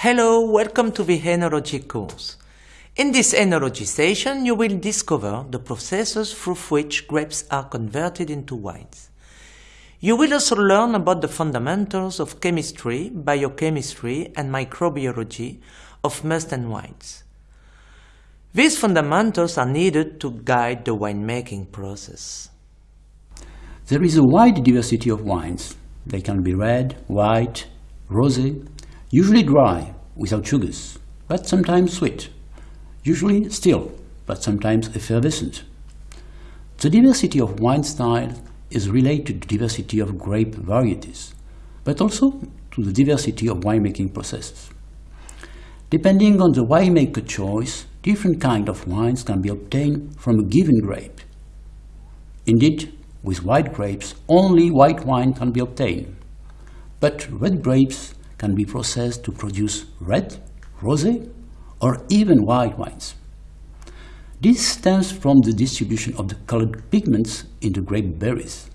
Hello, welcome to the Enology course. In this Enology session, you will discover the processes through which grapes are converted into wines. You will also learn about the fundamentals of chemistry, biochemistry and microbiology of must and wines. These fundamentals are needed to guide the winemaking process. There is a wide diversity of wines. They can be red, white, rosé, usually dry, without sugars, but sometimes sweet, usually still, but sometimes effervescent. The diversity of wine styles is related to the diversity of grape varieties, but also to the diversity of winemaking processes. Depending on the winemaker choice, different kinds of wines can be obtained from a given grape. Indeed, with white grapes, only white wine can be obtained. But red grapes can be processed to produce red, rosé, or even white wines. This stems from the distribution of the colored pigments in the grape berries.